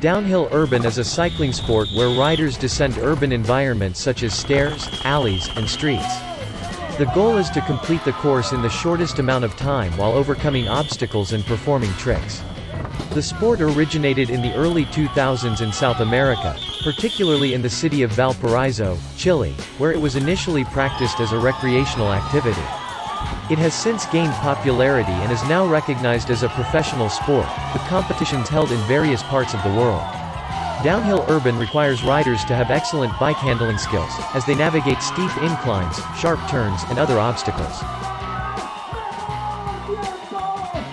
Downhill urban is a cycling sport where riders descend urban environments such as stairs, alleys, and streets. The goal is to complete the course in the shortest amount of time while overcoming obstacles and performing tricks. The sport originated in the early 2000s in South America, particularly in the city of Valparaiso, Chile, where it was initially practiced as a recreational activity. It has since gained popularity and is now recognized as a professional sport, with competitions held in various parts of the world. Downhill urban requires riders to have excellent bike handling skills, as they navigate steep inclines, sharp turns, and other obstacles.